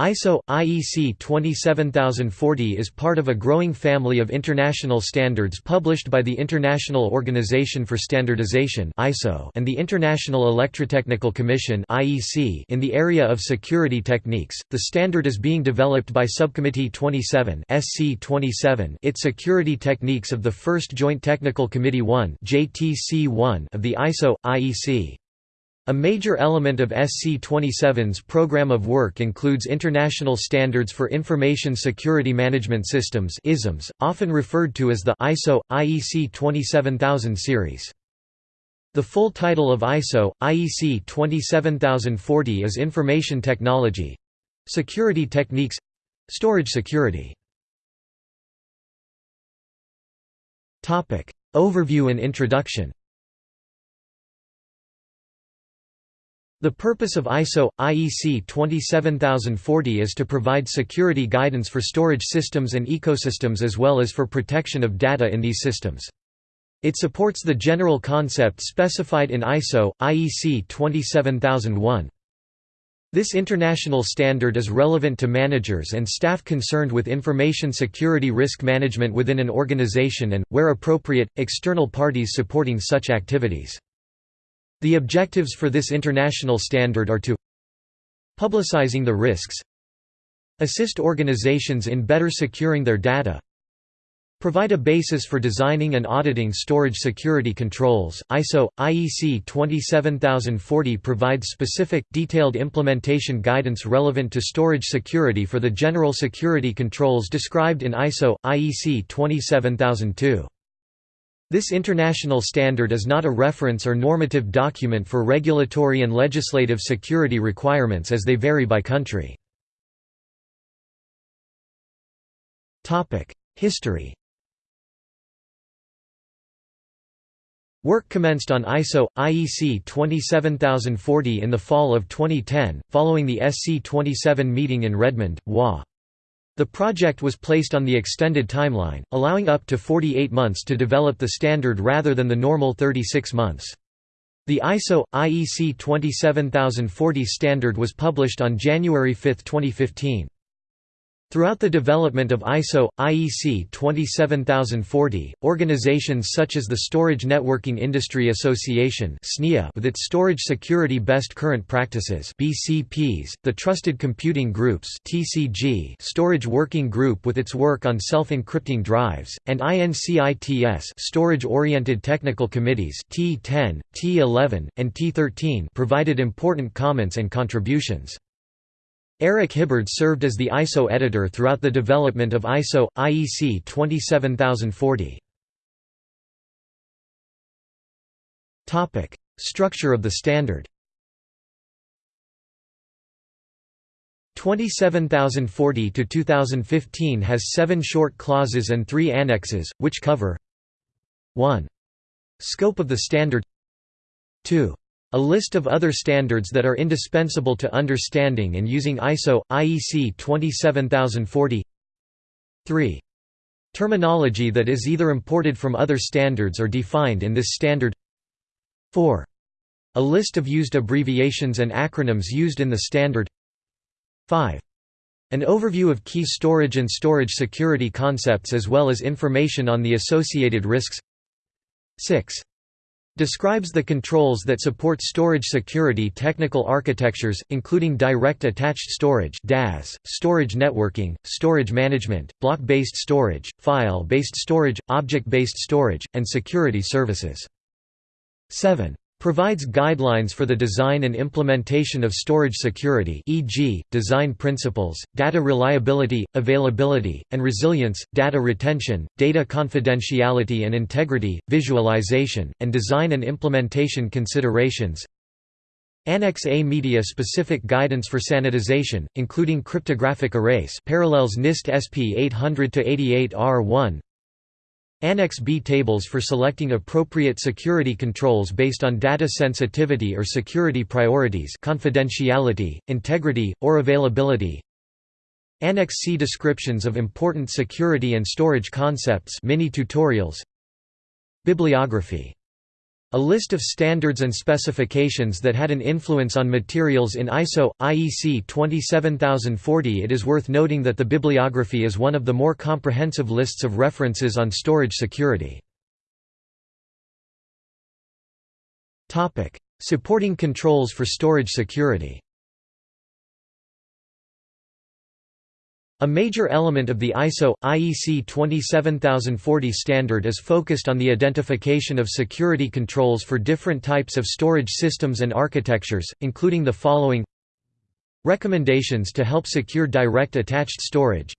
ISO IEC 27040 is part of a growing family of international standards published by the International Organization for Standardization (ISO) and the International Electrotechnical Commission (IEC) in the area of security techniques. The standard is being developed by Subcommittee 27 (SC 27), its security techniques of the First Joint Technical Committee 1 (JTC1) of the ISO IEC. A major element of SC27's program of work includes international standards for information security management systems ISMS, often referred to as the ISO IEC 27000 series. The full title of ISO IEC 27040 is Information Technology Security Techniques Storage Security. Overview and introduction. The purpose of ISO IEC 27040 is to provide security guidance for storage systems and ecosystems as well as for protection of data in these systems. It supports the general concept specified in ISO IEC 27001. This international standard is relevant to managers and staff concerned with information security risk management within an organization and, where appropriate, external parties supporting such activities. The objectives for this international standard are to publicizing the risks assist organizations in better securing their data provide a basis for designing and auditing storage security controls. ISO IEC 27040 provides specific detailed implementation guidance relevant to storage security for the general security controls described in ISO IEC 27002. This international standard is not a reference or normative document for regulatory and legislative security requirements as they vary by country. History Work commenced on ISO IEC 27040 in the fall of 2010, following the SC27 meeting in Redmond, WA. The project was placed on the extended timeline, allowing up to 48 months to develop the standard rather than the normal 36 months. The ISO IEC 27040 standard was published on January 5, 2015. Throughout the development of ISO, IEC 27040, organizations such as the Storage Networking Industry Association with its Storage Security Best Current Practices BCPs, the Trusted Computing Groups TCG Storage Working Group with its work on self-encrypting drives, and INCITS Storage-Oriented Technical Committees T10, T11, and T13 provided important comments and contributions. Eric Hibbard served as the ISO editor throughout the development of ISO IEC 27040. Topic: Structure of the standard. 27040 to 2015 has 7 short clauses and 3 annexes which cover 1. Scope of the standard 2. A list of other standards that are indispensable to understanding and using ISO, IEC 27040 3. Terminology that is either imported from other standards or defined in this standard 4. A list of used abbreviations and acronyms used in the standard 5. An overview of key storage and storage security concepts as well as information on the associated risks 6. Describes the controls that support storage security technical architectures, including direct attached storage DAS, storage networking, storage management, block-based storage, file-based storage, object-based storage, and security services. 7. Provides guidelines for the design and implementation of storage security e.g., design principles, data reliability, availability, and resilience, data retention, data confidentiality and integrity, virtualization, and design and implementation considerations. Annex A media-specific guidance for sanitization, including cryptographic erase parallels NIST SP 800-88R1 Annex B tables for selecting appropriate security controls based on data sensitivity or security priorities confidentiality, integrity, or availability. Annex C descriptions of important security and storage concepts mini tutorials. Bibliography A list of standards and specifications that had an influence on materials in ISO, IEC 27040 It is worth noting that the bibliography is one of the more comprehensive lists of references on storage security. Supporting controls for storage security A major element of the ISO, IEC 27040 standard is focused on the identification of security controls for different types of storage systems and architectures, including the following. Recommendations to help secure direct attached storage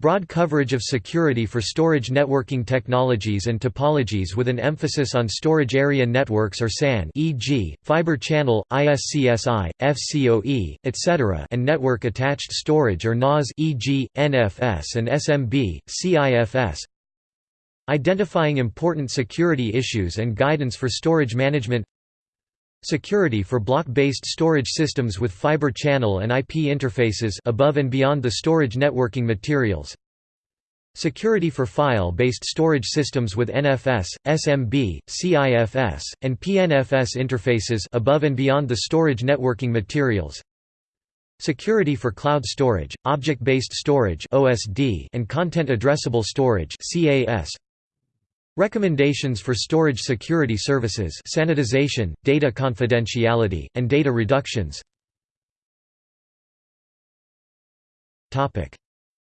Broad coverage of security for storage networking technologies and topologies with an emphasis on storage area networks or SAN e.g., fiber channel, ISCSI, FCOE, etc. and network attached storage or NAS e.g., NFS and SMB, CIFS Identifying important security issues and guidance for storage management Security for block-based storage systems with fiber channel and IP interfaces above and beyond the storage networking materials. Security for file-based storage systems with NFS, SMB, CIFS, and PNFS interfaces above and beyond the storage networking materials. Security for cloud storage, object-based storage (OSD), and content addressable storage (CAS). Recommendations for storage security services sanitization, data confidentiality, and data reductions.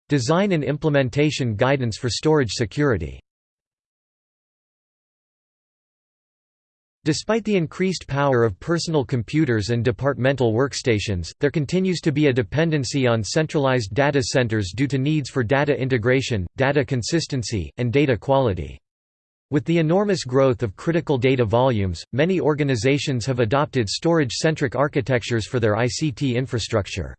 Design and implementation guidance for storage security. Despite the increased power of personal computers and departmental workstations, there continues to be a dependency on centralized data centers due to needs for data integration, data consistency, and data quality. With the enormous growth of critical data volumes, many organizations have adopted storage-centric architectures for their ICT infrastructure.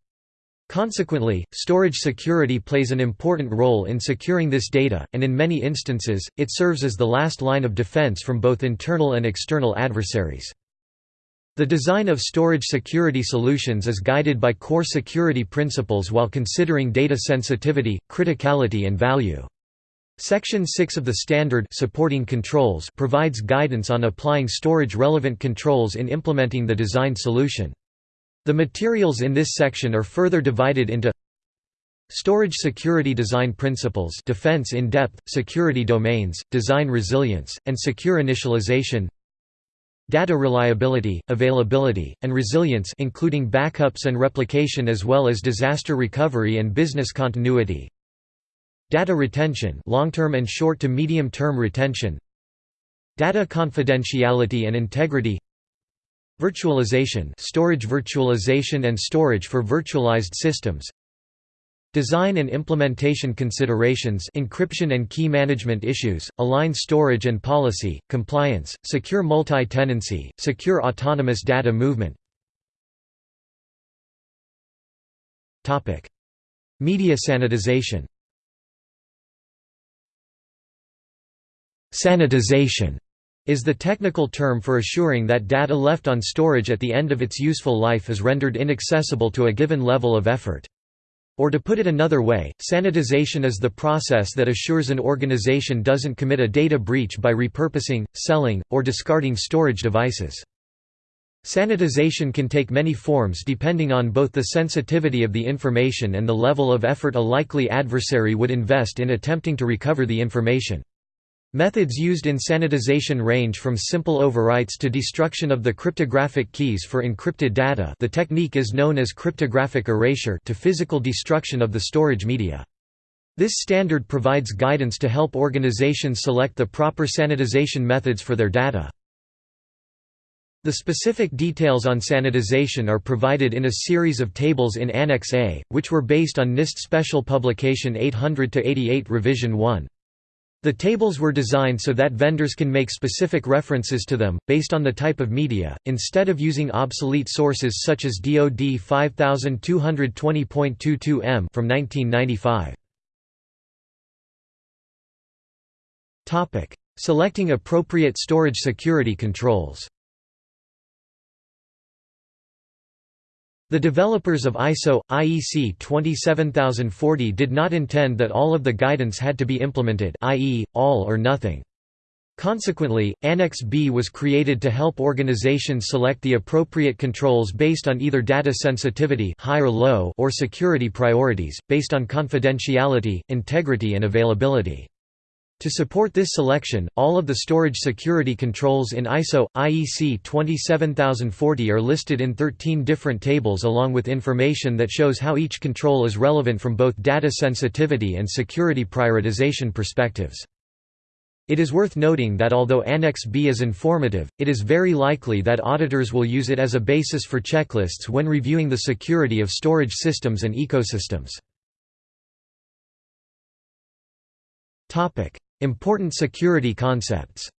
Consequently, storage security plays an important role in securing this data, and in many instances, it serves as the last line of defense from both internal and external adversaries. The design of storage security solutions is guided by core security principles while considering data sensitivity, criticality and value. Section 6 of the standard supporting controls provides guidance on applying storage-relevant controls in implementing the designed solution. The materials in this section are further divided into Storage security design principles defense in depth, security domains, design resilience, and secure initialization Data reliability, availability, and resilience including backups and replication as well as disaster recovery and business continuity Data retention long-term and short to medium-term retention Data confidentiality and integrity Virtualization storage virtualization and storage for virtualized systems Design and implementation considerations encryption and key management issues, align storage and policy, compliance, secure multi-tenancy, secure autonomous data movement. Media sanitization Sanitization is the technical term for assuring that data left on storage at the end of its useful life is rendered inaccessible to a given level of effort. Or to put it another way, sanitization is the process that assures an organization doesn't commit a data breach by repurposing, selling, or discarding storage devices. Sanitization can take many forms depending on both the sensitivity of the information and the level of effort a likely adversary would invest in attempting to recover the information. Methods used in sanitization range from simple overwrites to destruction of the cryptographic keys for encrypted data the technique is known as cryptographic erasure to physical destruction of the storage media. This standard provides guidance to help organizations select the proper sanitization methods for their data. The specific details on sanitization are provided in a series of tables in Annex A, which were based on NIST Special Publication 800-88 Revision 1. The tables were designed so that vendors can make specific references to them, based on the type of media, instead of using obsolete sources such as DoD 5220.22m from 1995. Selecting appropriate storage security controls The developers of ISO, IEC 27040 did not intend that all of the guidance had to be implemented i.e., all or nothing. Consequently, Annex B was created to help organizations select the appropriate controls based on either data sensitivity high or, low or security priorities, based on confidentiality, integrity and availability. To support this selection, all of the storage security controls in ISO, IEC 27040 are listed in 13 different tables along with information that shows how each control is relevant from both data sensitivity and security prioritization perspectives. It is worth noting that although Annex B is informative, it is very likely that auditors will use it as a basis for checklists when reviewing the security of storage systems and ecosystems. Important security concepts.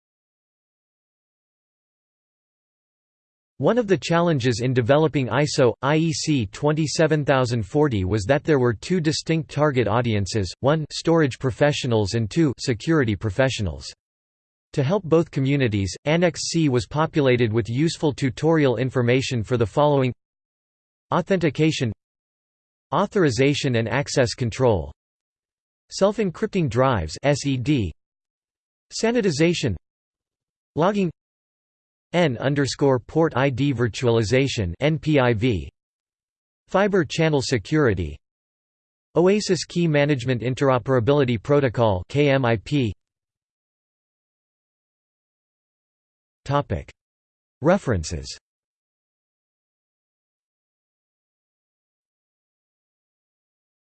One of the challenges in developing ISO, IEC 27040 was that there were two distinct target audiences, one storage professionals and two security professionals. To help both communities, Annex C was populated with useful tutorial information for the following. Authentication. Authorization and access control Self-encrypting drives SED Sanitization Logging N port ID virtualization NPIV Fiber channel security Oasis Key Management Interoperability Protocol KMIP Topic. References